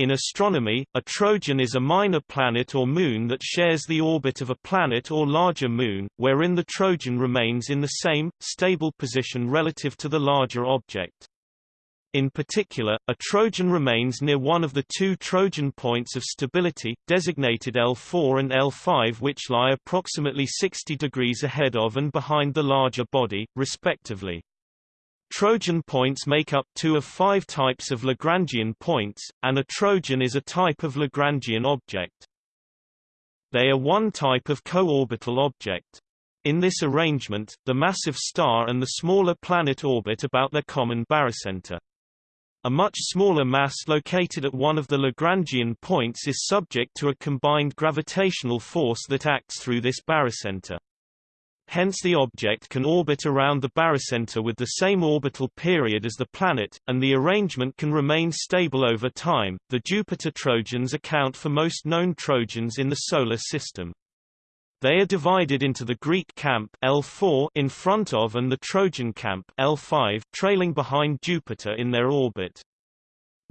In astronomy, a Trojan is a minor planet or moon that shares the orbit of a planet or larger moon, wherein the Trojan remains in the same, stable position relative to the larger object. In particular, a Trojan remains near one of the two Trojan points of stability, designated L4 and L5 which lie approximately 60 degrees ahead of and behind the larger body, respectively. Trojan points make up two of five types of Lagrangian points, and a Trojan is a type of Lagrangian object. They are one type of co-orbital object. In this arrangement, the massive star and the smaller planet orbit about their common barycenter. A much smaller mass located at one of the Lagrangian points is subject to a combined gravitational force that acts through this barycenter. Hence the object can orbit around the barycenter with the same orbital period as the planet, and the arrangement can remain stable over time. The Jupiter Trojans account for most known Trojans in the Solar System. They are divided into the Greek camp L4 in front of and the Trojan camp L5 trailing behind Jupiter in their orbit.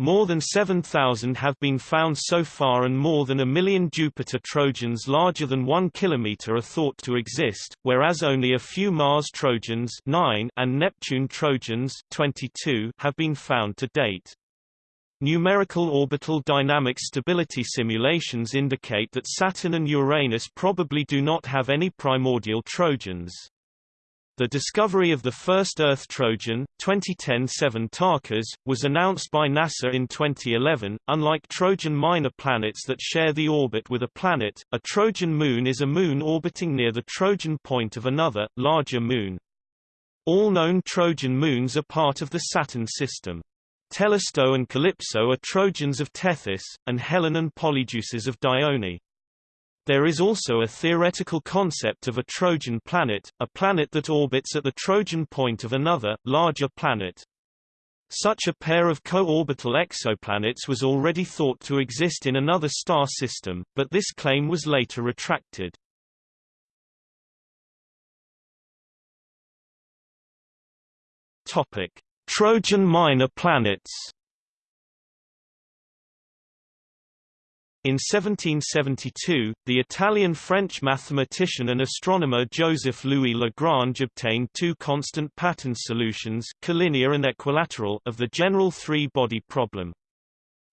More than 7,000 have been found so far and more than a million Jupiter Trojans larger than 1 km are thought to exist, whereas only a few Mars Trojans 9 and Neptune Trojans 22 have been found to date. Numerical orbital dynamic stability simulations indicate that Saturn and Uranus probably do not have any primordial Trojans. The discovery of the first Earth Trojan, 2010-7 Tarkas, was announced by NASA in 2011. Unlike Trojan minor planets that share the orbit with a planet, a Trojan moon is a moon orbiting near the Trojan point of another, larger moon. All known Trojan moons are part of the Saturn system. Telesto and Calypso are Trojans of Tethys, and Helen and Polydeuces of Dione. There is also a theoretical concept of a Trojan planet, a planet that orbits at the Trojan point of another, larger planet. Such a pair of co-orbital exoplanets was already thought to exist in another star system, but this claim was later retracted. Topic: Trojan minor planets In 1772, the Italian-French mathematician and astronomer Joseph-Louis Lagrange obtained two constant pattern solutions collinear and equilateral of the general three-body problem.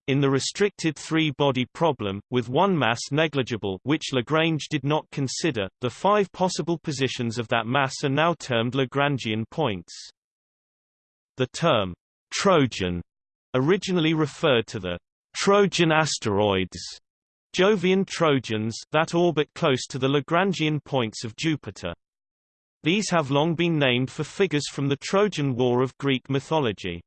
In the restricted three-body problem, with one mass negligible which Lagrange did not consider, the five possible positions of that mass are now termed Lagrangian points. The term, Trojan, originally referred to the Trojan asteroids Jovian Trojans that orbit close to the Lagrangian points of Jupiter. These have long been named for figures from the Trojan War of Greek mythology.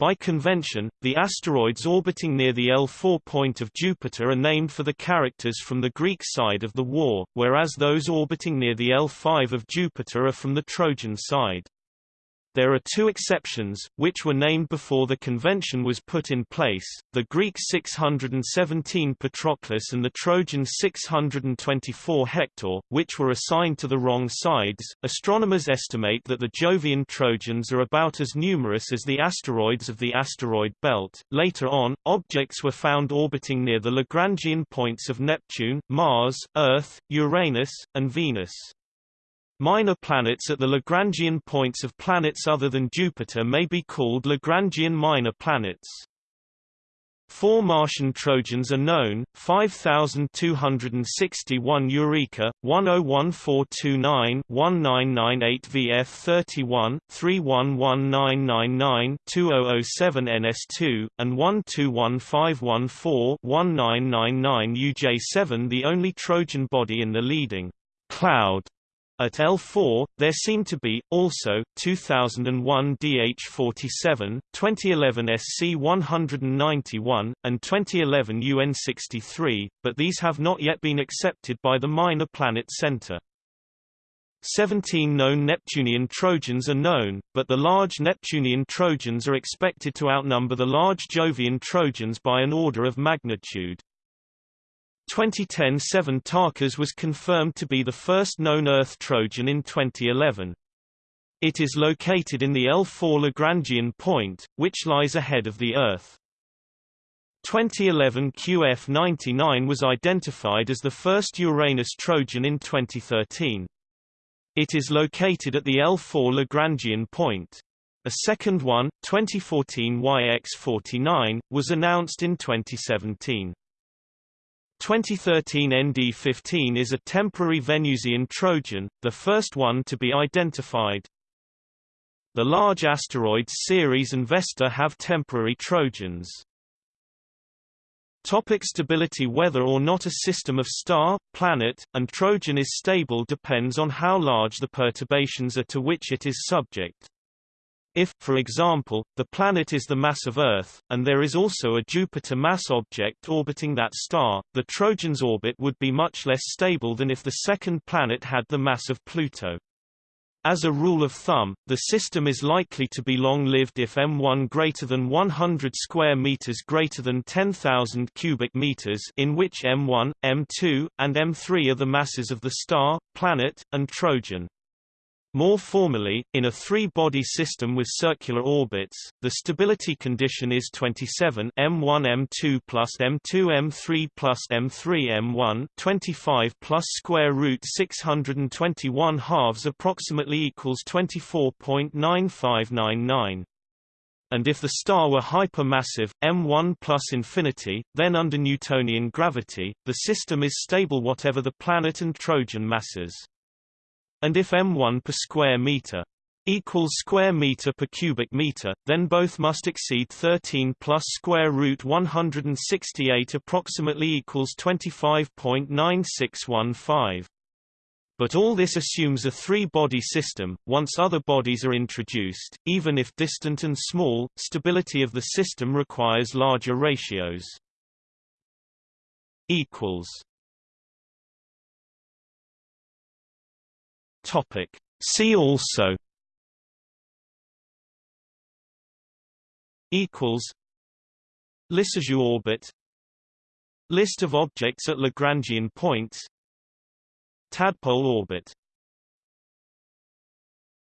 By convention, the asteroids orbiting near the L4 point of Jupiter are named for the characters from the Greek side of the war, whereas those orbiting near the L5 of Jupiter are from the Trojan side. There are two exceptions, which were named before the convention was put in place, the Greek 617 Patroclus and the Trojan 624 Hector, which were assigned to the wrong sides. Astronomers estimate that the Jovian Trojans are about as numerous as the asteroids of the asteroid belt. Later on, objects were found orbiting near the Lagrangian points of Neptune, Mars, Earth, Uranus, and Venus. Minor planets at the Lagrangian points of planets other than Jupiter may be called Lagrangian minor planets. Four Martian Trojans are known, 5261 Eureka, 101429 1998 VF31, 311999 2007 NS2, and 121514 1999 UJ7 The only Trojan body in the leading cloud at L4, there seem to be, also, 2001 DH47, 2011 SC191, and 2011 UN63, but these have not yet been accepted by the Minor Planet Center. 17 known Neptunian Trojans are known, but the large Neptunian Trojans are expected to outnumber the large Jovian Trojans by an order of magnitude. 2010-7 Tarkas was confirmed to be the first known Earth Trojan in 2011. It is located in the L4 Lagrangian point, which lies ahead of the Earth. 2011 QF-99 was identified as the first Uranus Trojan in 2013. It is located at the L4 Lagrangian point. A second one, 2014 YX49, was announced in 2017. 2013 ND15 is a temporary Venusian Trojan, the first one to be identified. The large asteroids Ceres and Vesta have temporary Trojans. Topic stability Whether or not a system of star, planet, and Trojan is stable depends on how large the perturbations are to which it is subject. If, for example, the planet is the mass of Earth, and there is also a Jupiter mass object orbiting that star, the Trojan's orbit would be much less stable than if the second planet had the mass of Pluto. As a rule of thumb, the system is likely to be long-lived if M1 greater than 100 square meters greater than 10,000 cubic meters in which M1, M2, and M3 are the masses of the star, planet, and Trojan. More formally, in a three-body system with circular orbits, the stability condition is 27 m1 m2 plus m2 m3 plus m3 m1 25 plus square root 621 halves approximately equals 24.9599 and if the star were hypermassive, m1 plus infinity, then under Newtonian gravity, the system is stable whatever the planet and Trojan masses and if m1 per square meter equals square meter per cubic meter, then both must exceed 13 plus square root 168 approximately equals 25.9615. But all this assumes a three-body system. Once other bodies are introduced, even if distant and small, stability of the system requires larger ratios. equals Topic. See also equals Lissajous orbit List of objects at Lagrangian points Tadpole orbit